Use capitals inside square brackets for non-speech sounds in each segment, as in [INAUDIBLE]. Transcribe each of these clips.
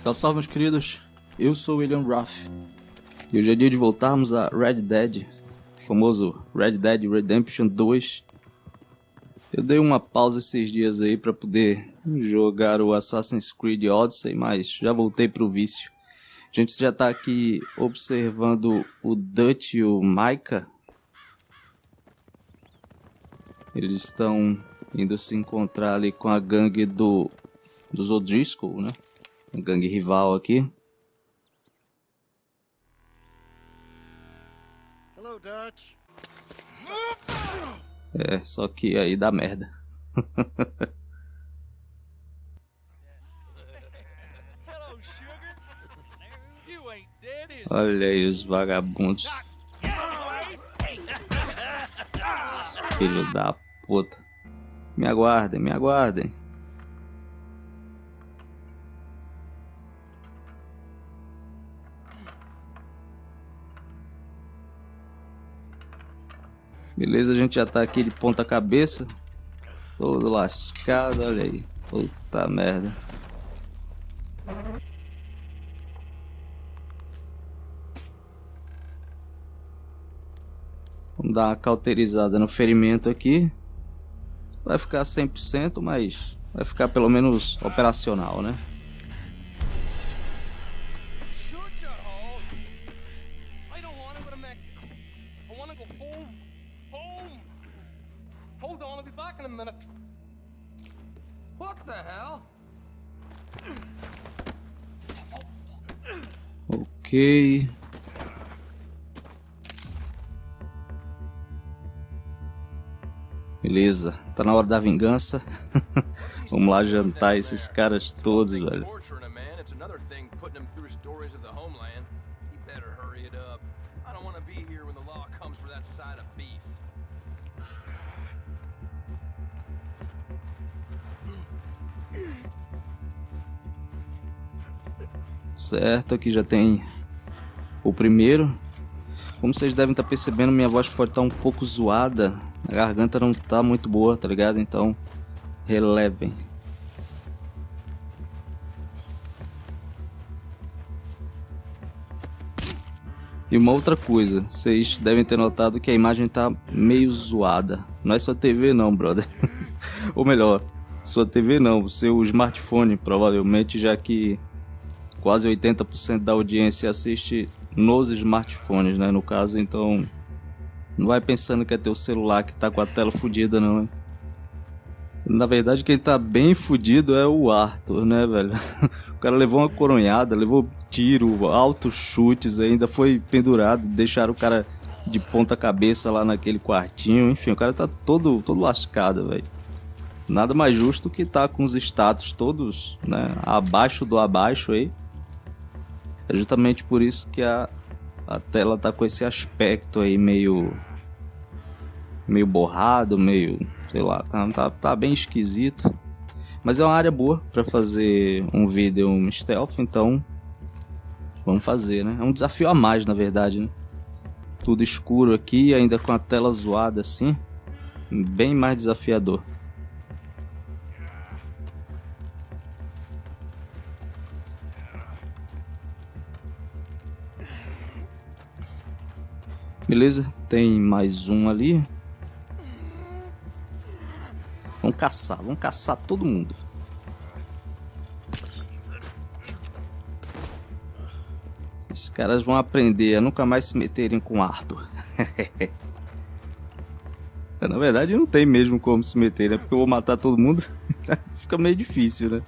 Salve, salve, meus queridos. Eu sou William Roth. E hoje é dia de voltarmos a Red Dead, o famoso Red Dead Redemption 2. Eu dei uma pausa esses dias aí para poder jogar o Assassin's Creed Odyssey, mas já voltei pro vício. A gente já tá aqui observando o Dutch e o Micah. Eles estão indo se encontrar ali com a gangue do dos O'Driscoll, né? Gangue rival aqui. É, só que aí dá merda. [LAUGHS] Olha aí os vagabundos. Filho da puta. Me aguardem, me aguardem. Beleza, a gente já tá aqui de ponta cabeça. Todo lascado, olha aí. Puta merda. Vamos dar uma cauterizada no ferimento aqui. Vai ficar 100%, mas vai ficar pelo menos operacional, né? Ok. Beleza, tá na hora da vingança. [LAUGHS] Vamos lá jantar esses caras todos, velho. Certo, aqui já tem o primeiro. Como vocês devem estar percebendo, minha voz pode estar um pouco zoada. A garganta não tá muito boa, tá ligado? Então, relevem. E uma outra coisa, vocês devem ter notado que a imagem tá meio zoada. Não é sua TV não, brother. [LAUGHS] Ou melhor, sua TV não, seu smartphone provavelmente, já que quase 80% da audiência assiste nos smartphones, né, no caso, então não vai pensando que é teu celular que tá com a tela fodida não, hein? Na verdade, quem tá bem fudido é o Arthur, né, velho? [LAUGHS] O cara levou uma coronhada, levou tiro, altos chutes, ainda foi pendurado, deixaram o cara de ponta cabeça lá naquele quartinho. Enfim, o cara tá todo, todo lascado, velho. Nada mais justo que tá com os status todos, né, abaixo do abaixo aí. É justamente por isso que a, a tela tá com esse aspecto aí meio meio borrado, meio, sei lá, tá, tá, tá bem esquisito. Mas é uma área boa para fazer um vídeo um stealth, então vamos fazer, né? É um desafio a mais, na verdade, né? Tudo escuro aqui, ainda com a tela zoada assim, bem mais desafiador. Beleza, tem mais um ali. Vamos caçar, vamos caçar todo mundo. Esses caras vão aprender a nunca mais se meterem com Arthur. [LAUGHS] Na verdade, não tem mesmo como se meter, né? Porque eu vou matar todo mundo. [LAUGHS] Fica meio difícil, né?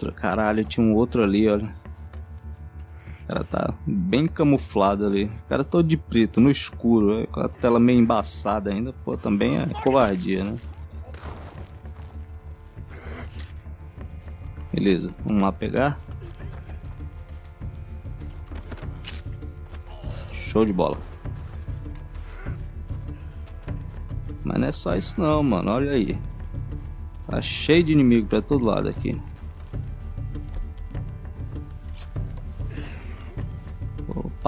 Outro, caralho, tinha um outro ali, olha. O cara tá bem camuflado ali. O cara todo de preto, no escuro, é, com a tela meio embaçada ainda. Pô, também é covardia, né? Beleza, vamos lá pegar. Show de bola. Mas não é só isso não, mano. Olha aí. Tá cheio de inimigo pra todo lado aqui.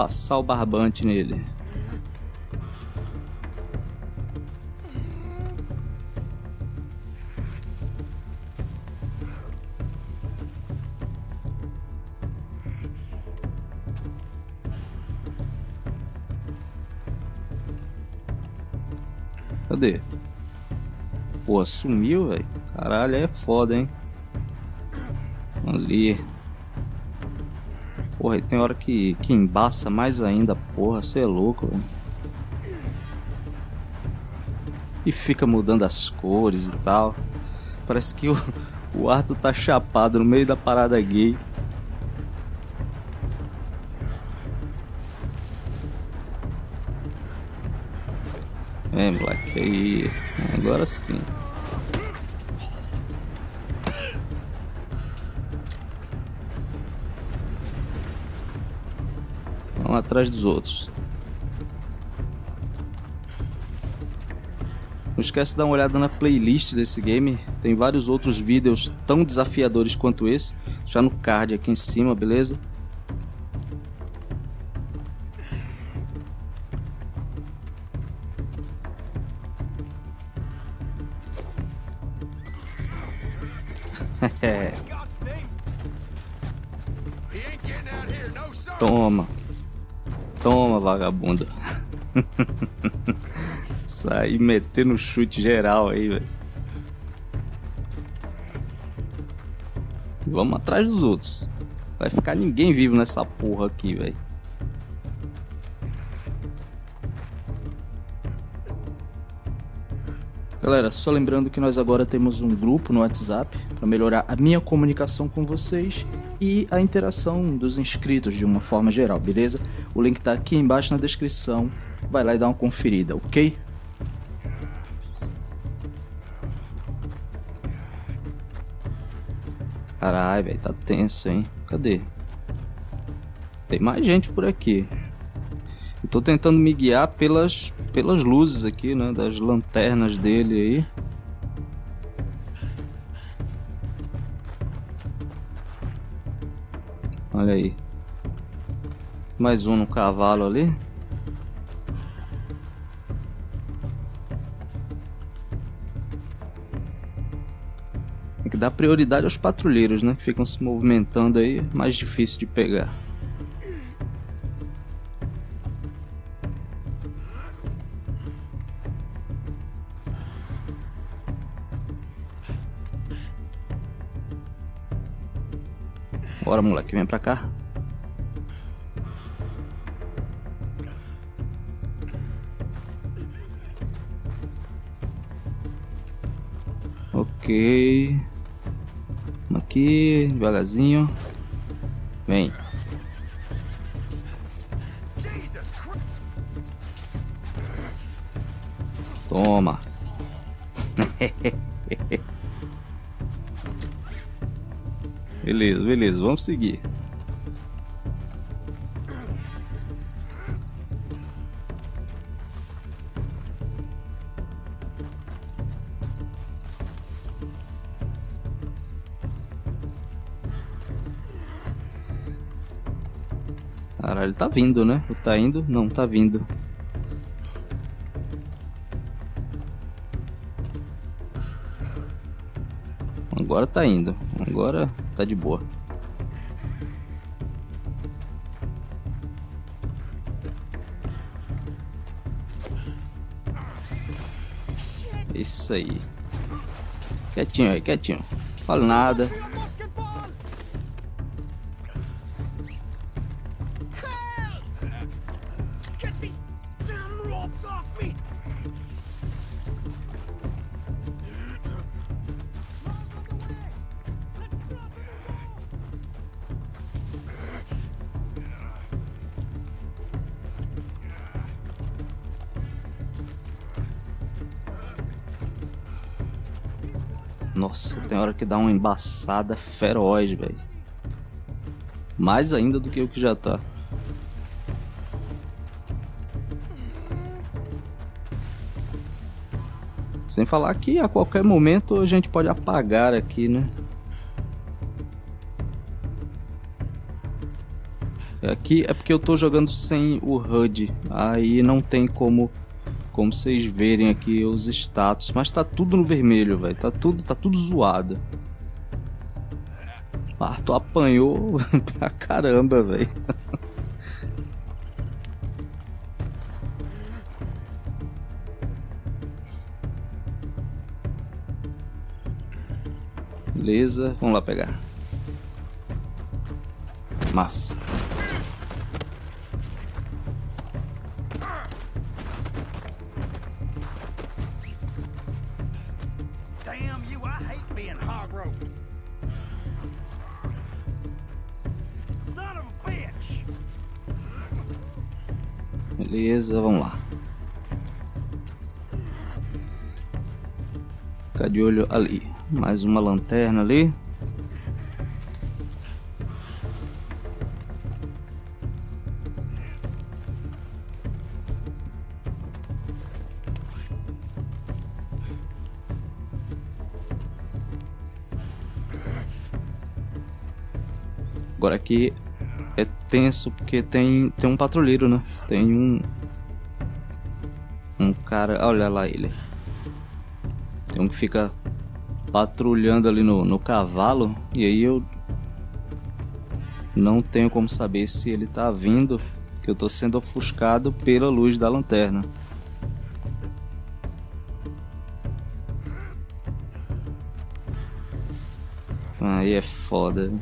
Passar o barbante nele. Cadê? Pô, sumiu, velho. Caralho, é foda, hein? Ali. Porra, tem hora que, que embaça mais ainda. Porra, você é louco, velho. E fica mudando as cores e tal. Parece que o, [LAUGHS] o Arthur tá chapado no meio da parada gay. É, moleque, aí. Agora sim. Vamos atrás dos outros. Não esquece de dar uma olhada na playlist desse game. Tem vários outros vídeos tão desafiadores quanto esse. Já no card aqui em cima, beleza? [LAUGHS] Toma. Toma, vagabunda. [LAUGHS] Sair metendo chute geral aí, velho. Vamos atrás dos outros. Vai ficar ninguém vivo nessa porra aqui, velho. Galera, só lembrando que nós agora temos um grupo no WhatsApp para melhorar a minha comunicação com vocês e a interação dos inscritos de uma forma geral, beleza? O link tá aqui embaixo na descrição. Vai lá e dá uma conferida, ok? Caralho, velho, tá tenso, hein? Cadê? Tem mais gente por aqui. Eu tô tentando me guiar pelas, pelas luzes aqui, né? Das lanternas dele aí. Olha aí. Mais um no cavalo ali. Tem que dar prioridade aos patrulheiros, né? Que ficam se movimentando aí. Mais difícil de pegar. Bora, moleque, vem pra cá. Ok. Aqui, devagarzinho. Vem. Toma. [LAUGHS] Beleza, beleza, vamos seguir. Caralho, tá vindo, né? Ou tá indo? Não, tá vindo. Agora tá indo. Agora tá de boa. Isso aí. Quietinho aí, quietinho. Fala nada. Nossa, tem hora que dá uma embaçada feroz, velho. Mais ainda do que o que já tá. Sem falar que a qualquer momento a gente pode apagar aqui, né? Aqui é porque eu tô jogando sem o HUD. Aí não tem como como vocês verem aqui os status, mas tá tudo no vermelho, velho. Tá tudo, tá tudo zoado. Tu apanhou [LAUGHS] pra caramba, velho. Beleza, vamos lá pegar. Massa. Beleza, vamos lá. Ficar de olho ali. Mais uma lanterna ali. Agora aqui é tenso porque tem, tem um patrulheiro, né? Tem um. Um cara. Olha lá ele. Tem um que fica patrulhando ali no, no cavalo. E aí eu. Não tenho como saber se ele tá vindo. Que eu tô sendo ofuscado pela luz da lanterna. Aí é foda.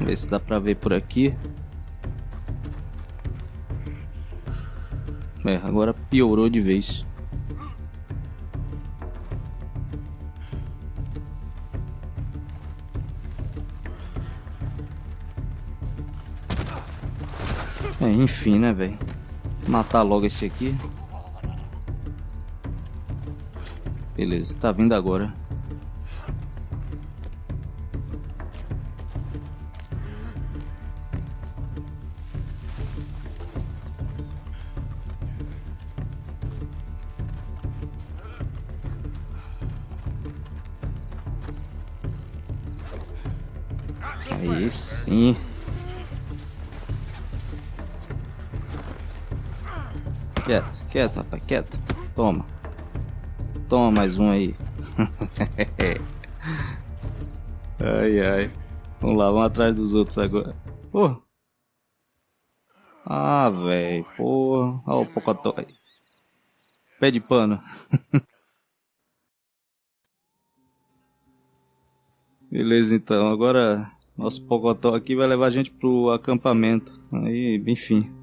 Vamos ver se dá pra ver por aqui. É, agora piorou de vez. É, enfim, né, velho? Matar logo esse aqui. Beleza, tá vindo agora. Quieto, quieto, rapaz, quieto. Toma. Toma mais um aí. [LAUGHS] ai, ai. Vamos lá, vamos atrás dos outros agora. Pô. Ah, velho. Porra. Olha o pocotó aí. Pé de pano. [LAUGHS] Beleza, então. Agora nosso pocotó aqui vai levar a gente pro acampamento. Aí, enfim.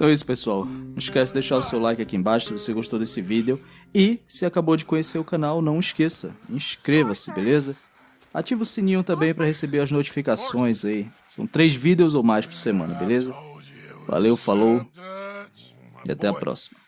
Então é isso, pessoal. Não esquece de deixar o seu like aqui embaixo se você gostou desse vídeo. E, se acabou de conhecer o canal, não esqueça, inscreva-se, beleza? Ativa o sininho também para receber as notificações aí. São três vídeos ou mais por semana, beleza? Valeu, falou e até a próxima.